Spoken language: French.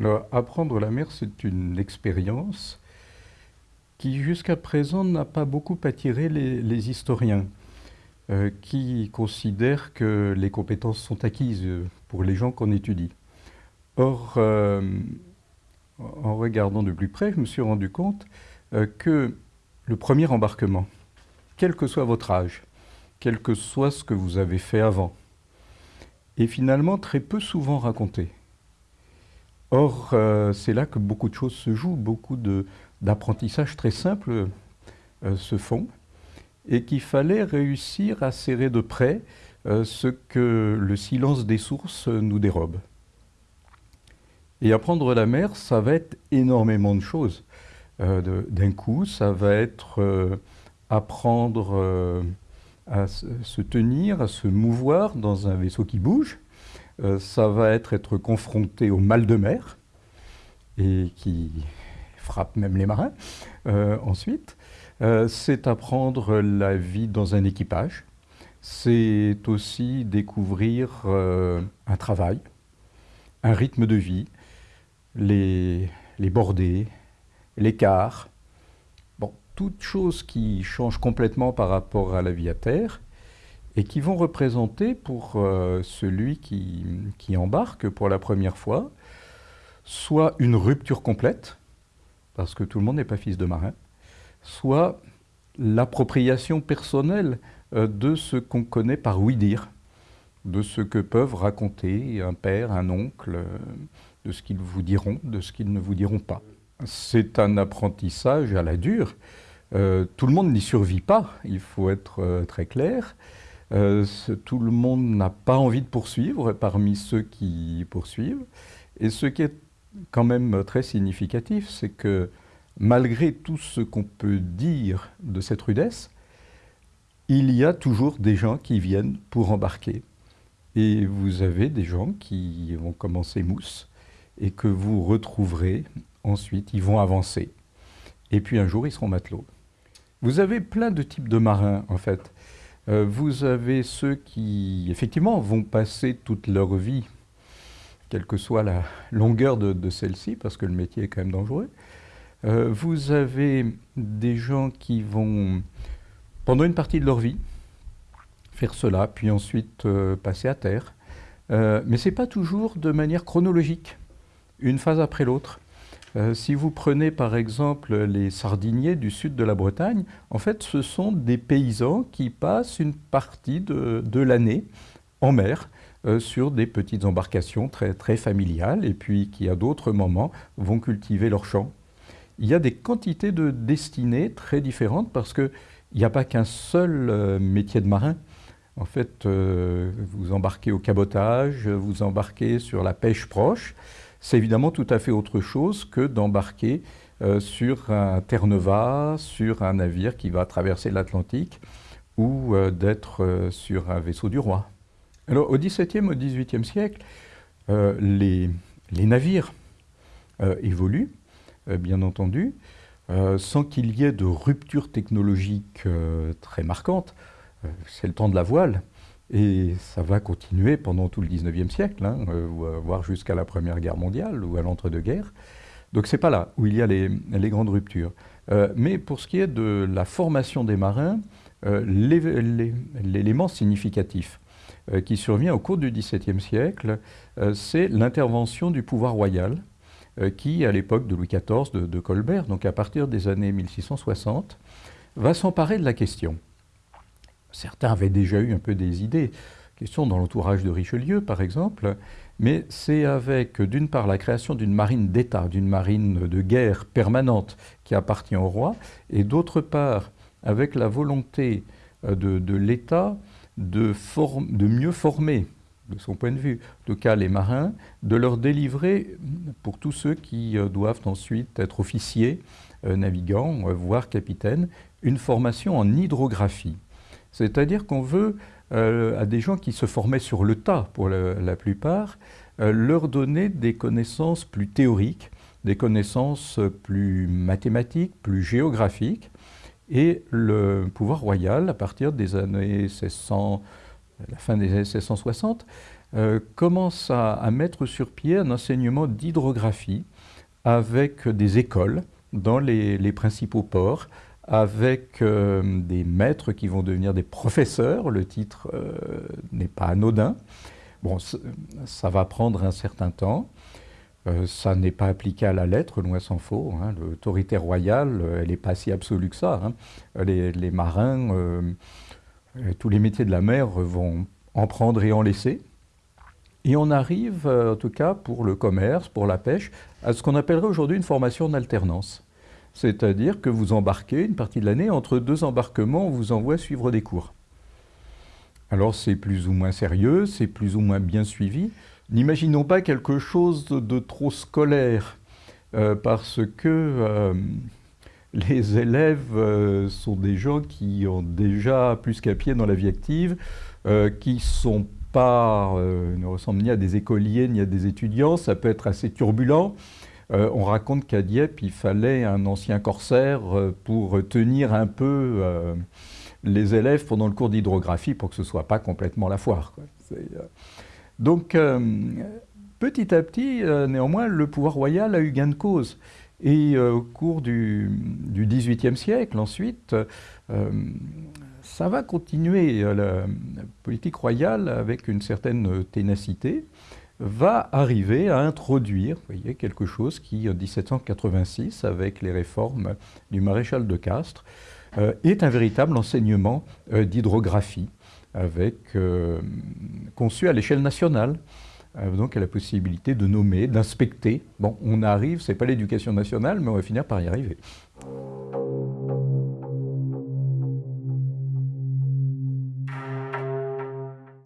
Alors, apprendre la mer, c'est une expérience qui, jusqu'à présent, n'a pas beaucoup attiré les, historiens, euh, qui considèrent que les compétences sont acquises pour les gens qu'on étudie. Or, euh, en regardant de plus près, je me suis rendu compte euh, que le premier embarquement, quel que soit votre âge, quel que soit ce que vous avez fait avant, est finalement très peu souvent raconté. Or, euh, c'est là que beaucoup de choses se jouent, beaucoup d'apprentissages très simples euh, se font, et qu'il fallait réussir à serrer de près euh, ce que le silence des sources nous dérobe. Et apprendre la mer, ça va être énormément de choses. D'un coup, ça va être apprendre à se tenir, à se mouvoir dans un vaisseau qui bouge. Euh, ça va être être confronté au mal de mer, et qui frappe même les marins. Euh, ensuite, euh, c'est apprendre la vie dans un équipage. C'est aussi découvrir un travail, un rythme de vie, les, bordées, l'écart, toutes choses qui changent complètement par rapport à la vie à terre et qui vont représenter pour euh, celui qui, embarque pour la première fois soit une rupture complète, parce que tout le monde n'est pas fils de marin, soit l'appropriation personnelle euh, de ce qu'on connaît par oui-dire, de ce que peuvent raconter un père, un oncle, euh, de ce qu'ils vous diront, de ce qu'ils ne vous diront pas. C'est un apprentissage à la dure, tout le monde n'y survit pas, il faut être très clair. Euh, tout le monde n'a pas envie de poursuivre parmi ceux qui poursuivent. Et ce qui est quand même très significatif, c'est que malgré tout ce qu'on peut dire de cette rudesse, il y a toujours des gens qui viennent pour embarquer. Et vous avez des gens qui vont commencer mousse et que vous retrouverez ensuite, ils vont avancer. Et puis un jour, ils seront matelots. Vous avez plein de types de marins, en fait. Euh, vous avez ceux qui, effectivement, vont passer toute leur vie, quelle que soit la longueur de, celle-ci, parce que le métier est quand même dangereux. Euh, vous avez des gens qui vont, pendant une partie de leur vie, faire cela, puis ensuite euh, passer à terre. mais ce n'est pas toujours de manière chronologique, une phase après l'autre. Euh, si vous prenez par exemple les sardiniers du sud de la Bretagne, en fait ce sont des paysans qui passent une partie de, l'année en mer euh, sur des petites embarcations très, familiales et puis qui à d'autres moments vont cultiver leurs champs. Il y a des quantités de destinées très différentes parce qu'il n'y a pas qu'un seul euh, métier de marin. En fait, vous embarquez au cabotage, vous embarquez sur la pêche proche, c'est évidemment tout à fait autre chose que d'embarquer euh, sur un Terre-Neuve, sur un navire qui va traverser l'Atlantique ou euh, d'être euh, sur un vaisseau du roi. Alors au XVIIe, au XVIIIe siècle, les, navires évoluent, bien entendu, sans qu'il y ait de rupture technologique très marquante. C'est le temps de la voile. Et ça va continuer pendant tout le 19e siècle, hein, euh, euh, voire jusqu'à la Première Guerre mondiale ou à l'entre-deux-guerres. Donc c'est pas là où il y a les, grandes ruptures. Euh, mais pour ce qui est de la formation des marins, l'élément significatif qui survient au cours du XVIIe siècle, c'est l'intervention du pouvoir royal, qui, à l'époque de Louis XIV, de, de Colbert, donc à partir des années 1660, va s'emparer de la question. Certains avaient déjà eu un peu des idées, question dans l'entourage de Richelieu par exemple, mais c'est avec d'une part la création d'une marine d'État, d'une marine de guerre permanente qui appartient au roi, et d'autre part avec la volonté euh, de, l'État de, de, mieux former, de son point de vue, tout cas les marins, de leur délivrer, pour tous ceux qui euh, doivent ensuite être officiers, euh, navigants, voire capitaines, une formation en hydrographie. C'est-à-dire qu'on veut, euh, à des gens qui se formaient sur le tas pour la, plupart, euh, leur donner des connaissances plus théoriques, des connaissances plus mathématiques, plus géographiques. Et le pouvoir royal, à partir des années 1600, la fin des années 1660, commence à, mettre sur pied un enseignement d'hydrographie avec des écoles dans les principaux ports, avec euh, des maîtres qui vont devenir des professeurs. Le titre euh, n'est pas anodin. Bon, ça va prendre un certain temps. Euh, ça n'est pas appliqué à la lettre, loin s'en faut. Hein. L'autorité royale, elle n'est pas si absolue que ça. Hein. Les, les, marins, tous les métiers de la mer vont en prendre et en laisser. Et on arrive, en tout cas pour le commerce, pour la pêche, à ce qu'on appellerait aujourd'hui une formation en alternance. C'est-à-dire que vous embarquez une partie de l'année, entre deux embarquements, on vous envoie suivre des cours. Alors c'est plus ou moins sérieux, c'est plus ou moins bien suivi. N'imaginons pas quelque chose de trop scolaire, euh, parce que euh, les élèves euh, sont des gens qui ont déjà plus qu'à pied dans la vie active, qui sont pas, ne ressemblent ni à des écoliers ni à des étudiants, ça peut être assez turbulent. Euh, on raconte qu'à Dieppe, il fallait un ancien corsaire euh, pour tenir un peu euh, les élèves pendant le cours d'hydrographie pour que ce ne soit pas complètement la foire. Donc, petit à petit, néanmoins, le pouvoir royal a eu gain de cause. Et au cours du XVIIIe siècle, ensuite, ça va continuer la politique royale avec une certaine ténacité va arriver à introduire voyez, quelque chose qui, en 1786, avec les réformes du maréchal de Castres, euh, est un véritable enseignement euh, d'hydrographie, euh, conçu à l'échelle nationale. donc, à la possibilité de nommer, d'inspecter. Bon, on arrive, c'est pas l'éducation nationale, mais on va finir par y arriver.